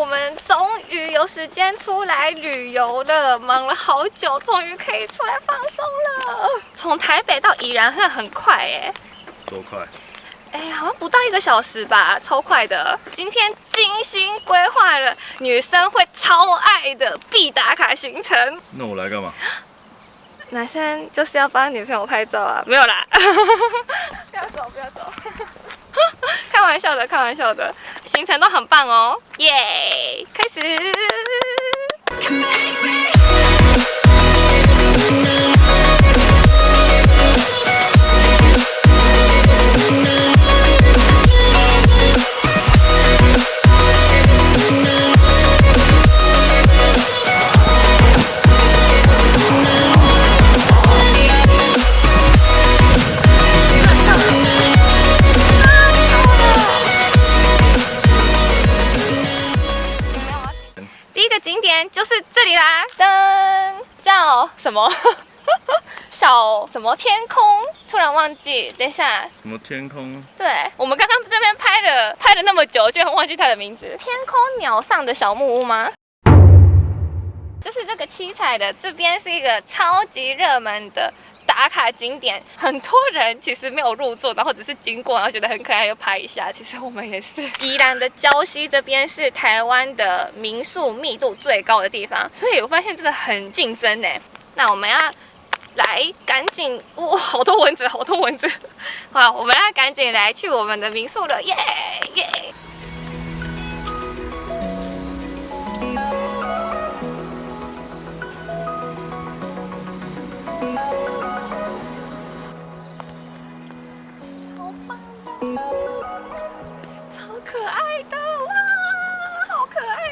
我们终于有时间出来旅游了，忙了好久，终于可以出来放松了。从台北到宜兰，真的很快哎。多快？哎，好像不到一个小时吧，超快的。今天精心规划了女生会超爱的必打卡行程。那我来干嘛？男生就是要帮女朋友拍照啊，没有啦。不要走，不要走。开玩笑的，开玩笑的。行程都很棒哦，耶！开始。什么 小什么天空？突然忘记，等一下。什么天空？对，我们刚刚这边拍了拍了那么久，居然忘记它的名字。天空鸟上的小木屋吗？就是这个七彩的，这边是一个超级热门的打卡景点，很多人其实没有入座，然后只是经过，然后觉得很可爱，又拍一下。其实我们也是。宜兰的礁溪这边是台湾的民宿密度最高的地方，所以我发现真的很竞争呢。那我们要来赶紧，哇，好多蚊子，好多蚊子！好，我们要赶紧来去我们的民宿了，耶耶！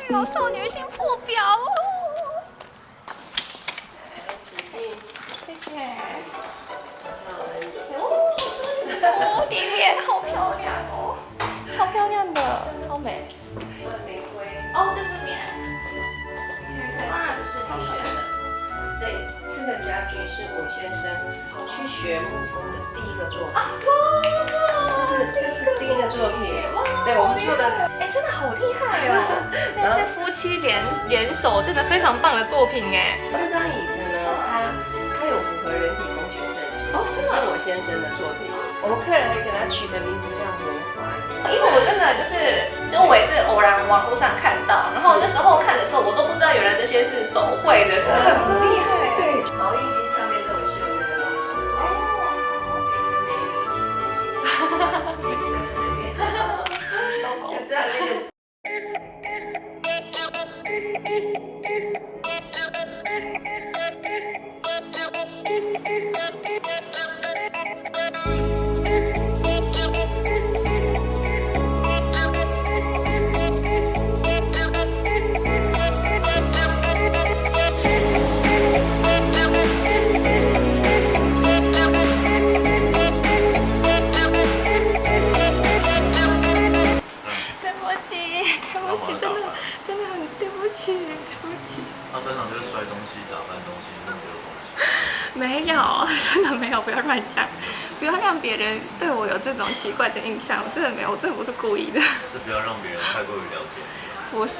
可爱哦，少女心破表哦！哦，里面好漂亮哦，超漂亮的，超美。玫瑰哦，在这边。啊，是你选的。这这个家具是我先生去学木工的第一个作品。是这是第一个作品。对，我们做的，哎，真的好厉害哦。这是夫妻联联手，真的非常棒的作品哎。这张椅子呢，它它有符合人体工学设计。哦，真的。是我先生的作品。我们客人还给他取的名字叫魔幻，因为我真的就是，就我也是偶然网络上看到，然后那时候看的时候，我都不知道原来这些是手绘的，真的很厉害。对，毛衣巾 Thank you. 乱讲，不要让别人对我有这种奇怪的印象，我真的没有，我真的不是故意的。是不要让别人太过于了解。不是。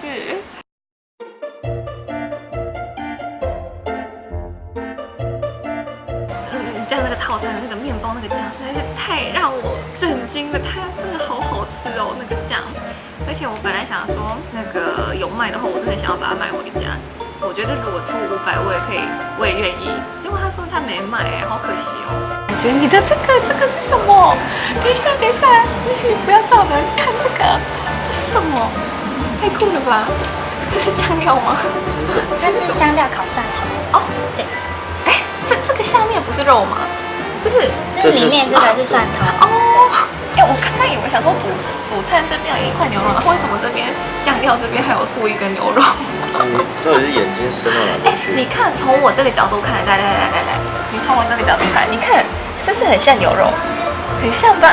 嗯，这样那个套餐的那个面包那个酱实在是太让我震惊了，它真的好好吃哦，那个酱。而且我本来想说那个有卖的话，我真的想要把它买回家。我觉得如果出五百，我也可以，我也愿意。结果他说他没买，好可惜哦。我觉得你的这个这个是什么？等一下，等一下，你不要照了，看这个，这是什么？太酷了吧！这是酱料吗？这是香料烤蒜头。哦，对。哎，这这个下面不是肉吗？这是这里面这个是蒜头。哦。哎，我刚刚以为想说主主餐这边有一块牛肉，为什么这边酱料这边还有附一根牛肉？你到底是眼睛伸到哪里去？你看，从我这个角度看，来来来来来，你从我这个角度看，你看是不是很像牛肉？很像吧？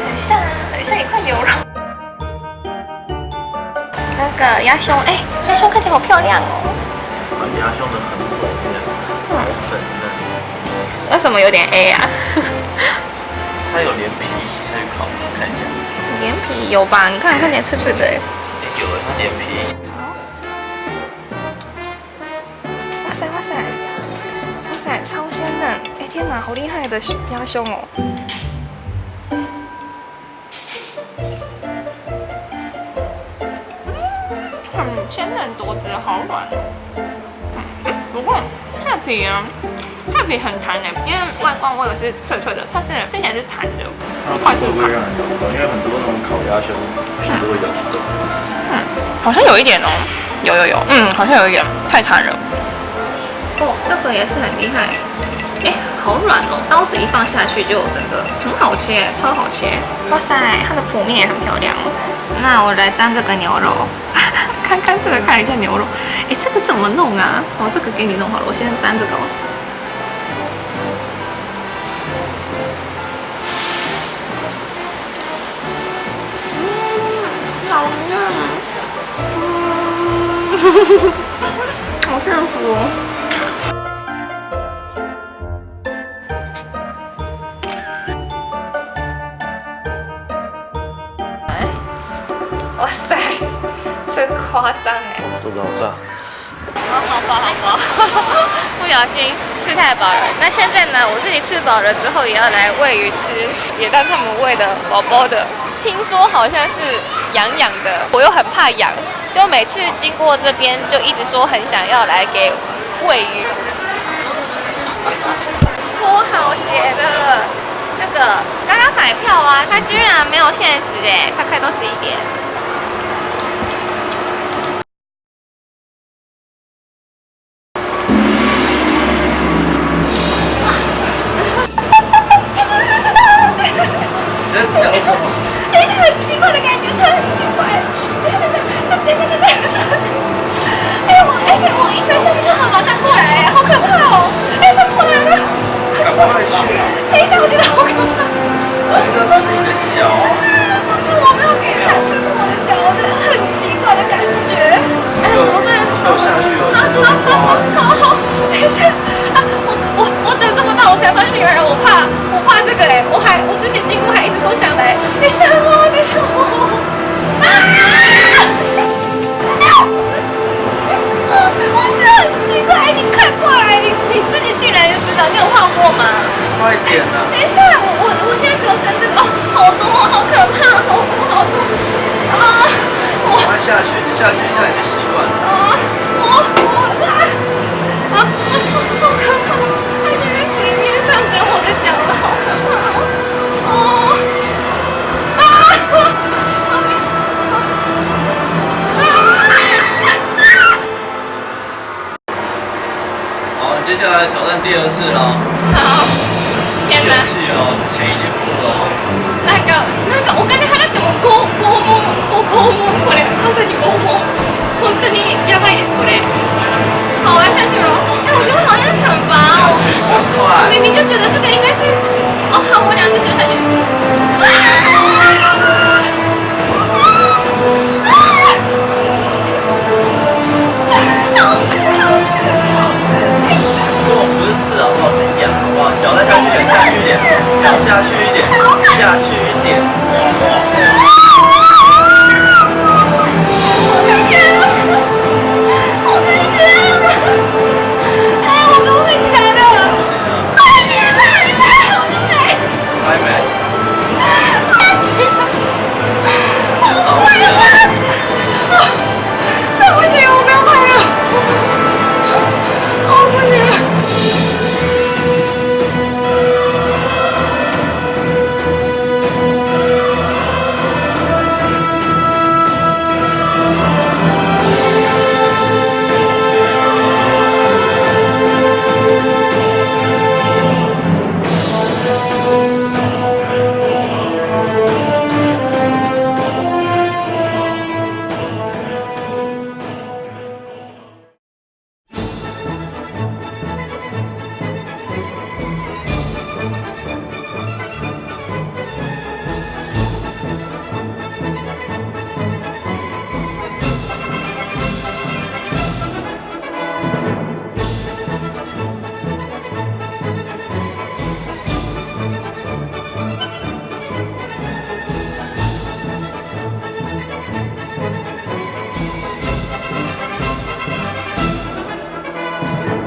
很像啊，很像一块牛肉。那个鸭胸，哎，鸭胸看起来好漂亮哦。鸭胸的很美，好粉嫩。为什么有点 A 啊？它有连皮一起下去烤，看一下。连有吧？你看看起来脆脆的哎。有了，它连皮。哇塞哇塞，哇塞，超鲜嫩！哎天哪，好厉害的鸭胸哦！很鲜嫩多汁，好软。不过太皮啊，太皮很弹的，因为外观我以为是脆脆的，它是吃起来是弹的，它会不会让人咬不动？因为很多那种烤鸭胸皮都会咬不动。嗯，好像有一点哦，有有有，嗯，好像有一点太弹了。哦，这个也是很厉害，哎，好软哦，刀子一放下去就整个很好切，超好切。哇塞，它的剖面也很漂亮。那我来沾这个牛肉，看看这个看一下牛肉，哎，这个怎么弄啊？哦，这个给你弄好了，我先沾这个哦。嗯，好嫩，嗯，好幸福哦。哇塞，真夸张哎！肚子好大。哦，好饱好饱，不小心吃太饱了。那现在呢，我自己吃饱了之后，也要来喂鱼吃，也当他们喂的宝宝的。听说好像是痒痒的，我又很怕痒，就每次经过这边就一直说很想要来给喂鱼。脱好鞋的，那个刚刚买票啊，他居然没有限时哎，它开到十一点。这个哎，我还我之前经过还一直说想来，等一下我，等一下我，啊！我是很奇怪，你快过来，你你自己进来就知道，你有画过吗？快点啊！等一下，我我我现在给我伸这个，哦，好多，好可怕，好多好多，啊！我快下去，你下去一下你就习惯了。接下来挑战第二次喽。好，天哪！气哦，钱已经付了哦。なんか、なんかお金払っても拷拷問、こ拷問これ、まさに拷問。本当にやばいですこれ。好，了。哎，我觉得好像惩罚哦。明明就觉得这个应该是，哦，好，我两